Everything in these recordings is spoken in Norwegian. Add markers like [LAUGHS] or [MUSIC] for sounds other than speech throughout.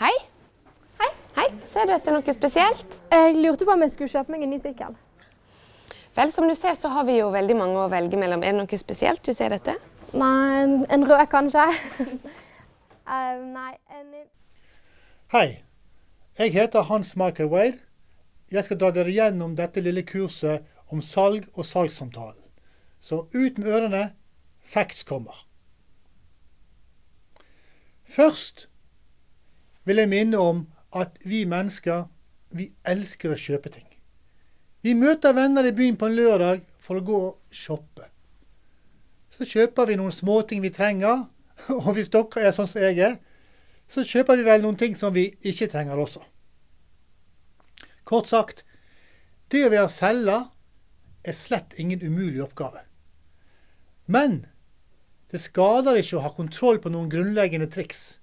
Hei. Hei. Hei. Ser du etter noe spesielt? Jeg lurte på om jeg skulle kjøpe meg en ny sykkel. Vel, som du ser så har vi jo veldig mange å velge mellom. Er det noe spesielt du ser etter? Nei, en, en rød kanskje. uh, [LAUGHS] nei, en Hei, jeg heter Hans Michael Wade. Jeg skal dra dere gjennom dette lille kurset om salg og salgssamtalen. Så ut med ørene, facts kommer. Først vil jeg minne om at vi mennesker, vi elsker å kjøpe ting. Vi møter venner i byen på en lørdag for å gå og shoppe. Så kjøper vi noen småting vi trenger, [LAUGHS] og hvis dere er sånn som jeg er, så kjøper vi vel noen ting som vi ikke trenger også. Kort sagt, det å være selger er slett ingen umulig oppgave. Men det skader ikke å ha kontroll på noen grunnleggende triks.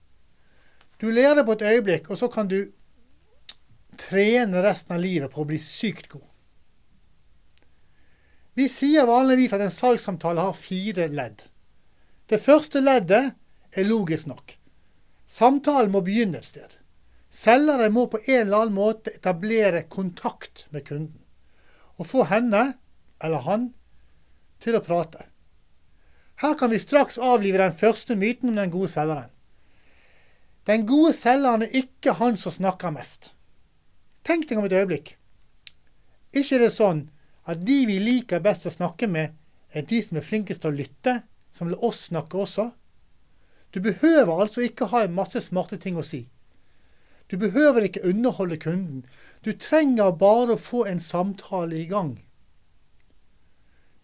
Du lærer på et øyeblikk, og så kan du trene resten av livet på å bli sykt god. Vi sier vanligvis at en salgssamtale har fire ledd. Det første leddet er logisk nok. Samtalen må begynne et sted. Selgeren må på en eller annen måte etablere kontakt med kunden, og få henne, eller han, til å prate. Her kan vi straks avlive den første myten om den gode selgeren. Den gode selgeren er ikke han som snakker mest. Tenk deg om et øyeblikk. Ikke er det sånn at de vi liker best å snakke med, er de som er flinkest til å lytte, som lar oss snakke også. Du behøver altså ikke ha en masse smarte ting å si. Du behøver ikke underholde kunden. Du trenger bare å få en samtale i gang.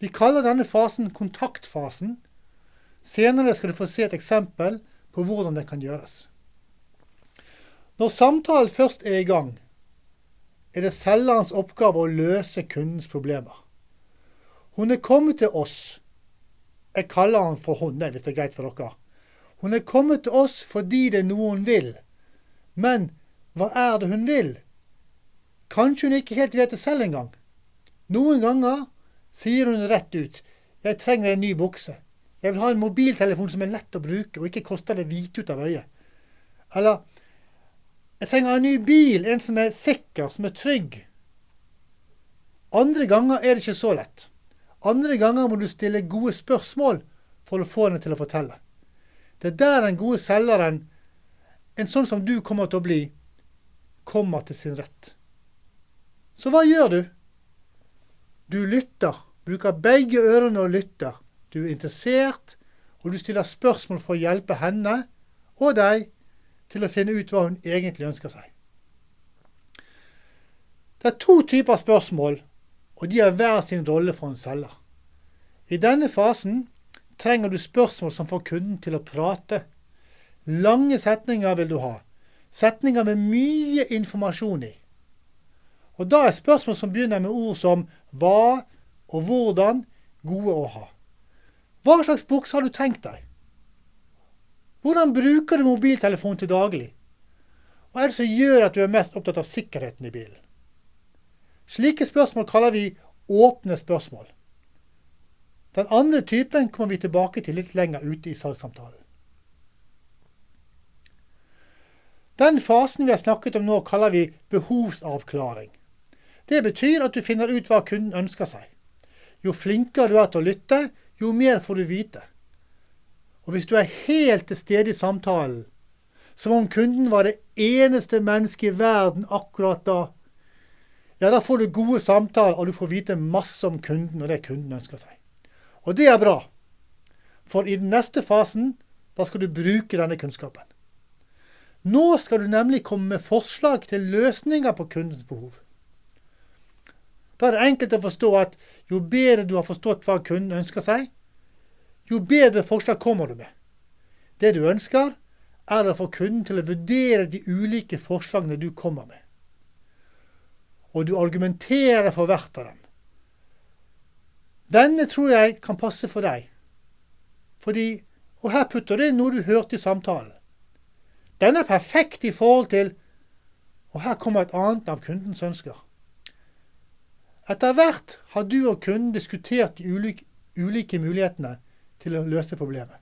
Vi kaller denne fasen kontaktfasen. Senere skal du få se et eksempel på hvordan det kan gjøres. Når samtalen først er i gang, er det selgerens oppgave å løse kundens problemer. Hun er kommet til oss. Jeg kaller han for hun, hvis det er greit for dere. Hun er kommet til oss fordi det er noe hun vil. Men hva er det hun vil? Kanskje hun ikke helt vet det selv engang. Noen ganger sier hun rett ut 'Jeg trenger en ny bukse'. 'Jeg vil ha en mobiltelefon som er lett å bruke, og ikke koster det hvite ut av øyet'. Eller 'Jeg trenger en ny bil, en som er sikker, som er trygg'. Andre ganger er det ikke så lett. Andre ganger må du stille gode spørsmål for å få henne til å fortelle. Det er der den gode selgeren, en sånn som du kommer til å bli, kommer til sin rett. Så hva gjør du? Du lytter. Bruker begge ørene og lytter. Du er interessert, og du stiller spørsmål for å hjelpe henne og deg til å finne ut hva hun egentlig ønsker seg. Det er to typer spørsmål, og de har hver sin rolle for en selger. I denne fasen trenger du spørsmål som får kunden til å prate. Lange setninger vil du ha. Setninger med mye informasjon i. Og da er spørsmål som begynner med ord som hva og hvordan, gode å ha. Hva slags bukse har du tenkt deg? Hvordan bruker du mobiltelefon til daglig? Hva er det som gjør at du er mest opptatt av sikkerheten i bilen? Slike spørsmål kaller vi åpne spørsmål. Den andre typen kommer vi tilbake til litt lenger ute i salgssamtalen. Den fasen vi har snakket om nå, kaller vi behovsavklaring. Det betyr at du finner ut hva kunden ønsker seg. Jo flinkere du er til å lytte, jo mer får du vite. Og hvis du er helt til stede i samtalen, som om kunden var det eneste mennesket i verden akkurat da, ja, da får du gode samtaler, og du får vite masse om kunden og det kunden ønsker seg. Og det er bra, for i den neste fasen, da skal du bruke denne kunnskapen. Nå skal du nemlig komme med forslag til løsninger på kundens behov. Da er det enkelt å forstå at jo bedre du har forstått hva kunden ønsker seg, jo bedre forslag kommer du med. Det du ønsker, er å få kunden til å vurdere de ulike forslagene du kommer med. Og du argumenterer for hvert av dem. Denne tror jeg kan passe for deg. Fordi, og her putter du inn noe du hørte i samtalen. Den er perfekt i forhold til Og her kommer et annet av kundens ønsker. Etter hvert har du og kunden diskutert de ulike, ulike mulighetene til å løse problemet.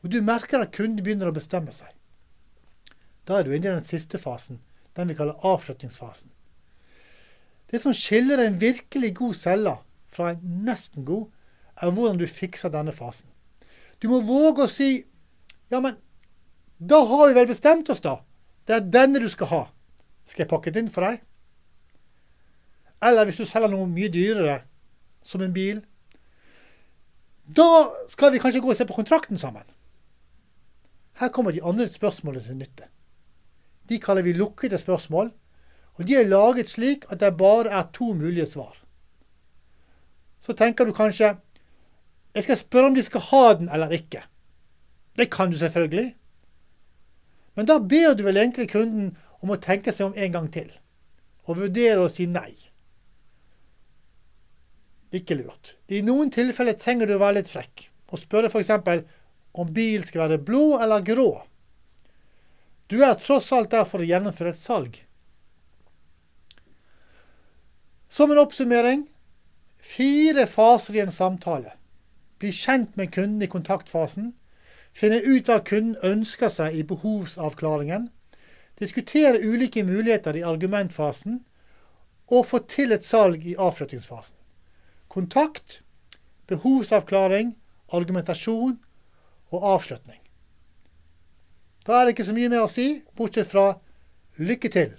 Og du merker at kunden begynner å bestemme seg. Da er du inne i den siste fasen, den vi kaller avslutningsfasen. Det som skiller en virkelig god selger fra en nesten god, er hvordan du fikser denne fasen. Du må våge å si ja, men da har vi vel bestemt oss, da. Det er denne du skal ha. Skal jeg pakke det inn for deg? Eller hvis du selger noe mye dyrere, som en bil. Da skal vi kanskje gå og se på kontrakten sammen. Her kommer de andre spørsmålene til nytte. De kaller vi lukkede spørsmål, og de er laget slik at det bare er to mulige svar. Så tenker du kanskje jeg skal spørre om de skal ha den eller ikke. Det kan du selvfølgelig. Men da ber du vel egentlig kunden om å tenke seg om en gang til, og vurdere å si nei. Ikke lurt. I noen tilfeller trenger du å være litt frekk, og spørre f.eks. om bilen skal være blå eller grå. Du er tross alt der for å gjennomføre et salg. Som en oppsummering fire faser i en samtale. Bli kjent med kunden i kontaktfasen. Finne ut hva kunden ønsker seg i behovsavklaringen. Diskutere ulike muligheter i argumentfasen. Og få til et salg i avslutningsfasen. Kontakt, behovsavklaring, argumentasjon og avslutning. Da er det ikke så mye mer å si, bortsett fra lykke til.